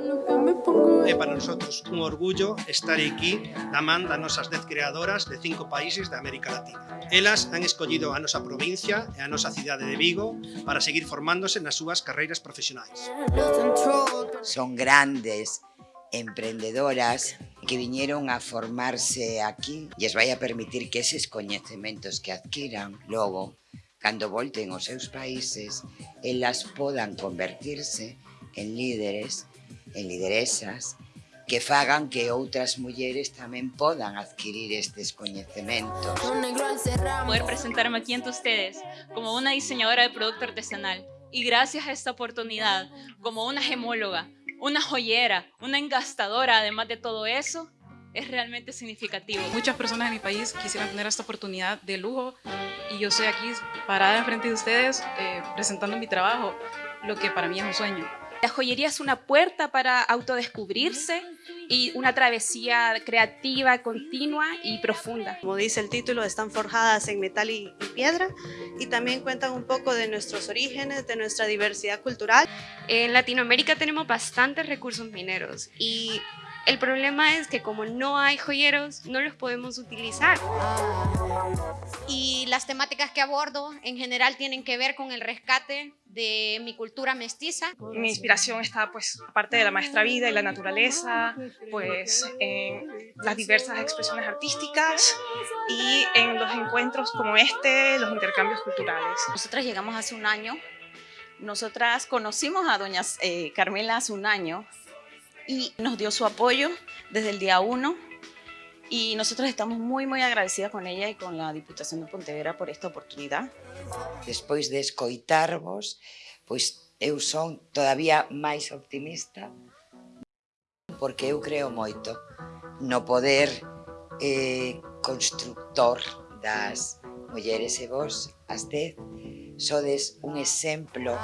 Eh, é eh, para nosotros un orgullo estar aquí da man das nosas 10 creadoras de cinco países da América Latina. Elas han escollido a nosa provincia e a nosa cidade de Vigo para seguir formándose nas súas carreiras profesionais. Son grandes emprendedoras que viñeron a formarse aquí e les vai a permitir que eses coñecementos que adquiran logo, cando volten aos seus países, elas podan convertirse en líderes en lideresas, que fagan que outras mulleres tamén podan adquirir estes coñecementos. Poder presentarme aquí ante ustedes como una diseñadora de producto artesanal y gracias a esta oportunidad como una gemóloga, una joyera, una engastadora, además de todo eso, es realmente significativo. Muchas personas en mi país quisieran tener esta oportunidad de lujo y yo estoy aquí parada enfrente de ustedes eh, presentando mi trabajo, lo que para mí es un sueño. La joyería es una puerta para autodescubrirse y una travesía creativa, continua y profunda. Como dice el título, están forjadas en metal y, y piedra y también cuentan un poco de nuestros orígenes, de nuestra diversidad cultural. En Latinoamérica tenemos bastantes recursos mineros y el problema es que como no hay joyeros, no los podemos utilizar. Temáticas que abordo en general tienen que ver con el rescate de mi cultura mestiza. Mi inspiración está, pues, aparte de la maestra vida y la naturaleza, pues, en las diversas expresiones artísticas y en los encuentros como este, los intercambios culturales. Nosotras llegamos hace un año. Nosotras conocimos a doña eh, Carmela hace un año y nos dio su apoyo desde el día uno y nosotros estamos muy, muy agradecidas con ella y con la Diputación de Pontevedra por esta oportunidad. Despois de escoitarvos, pois eu son todavía máis optimista porque eu creo moito no poder eh, constructor das mulleres e vos, as dez, sodes un exemplo.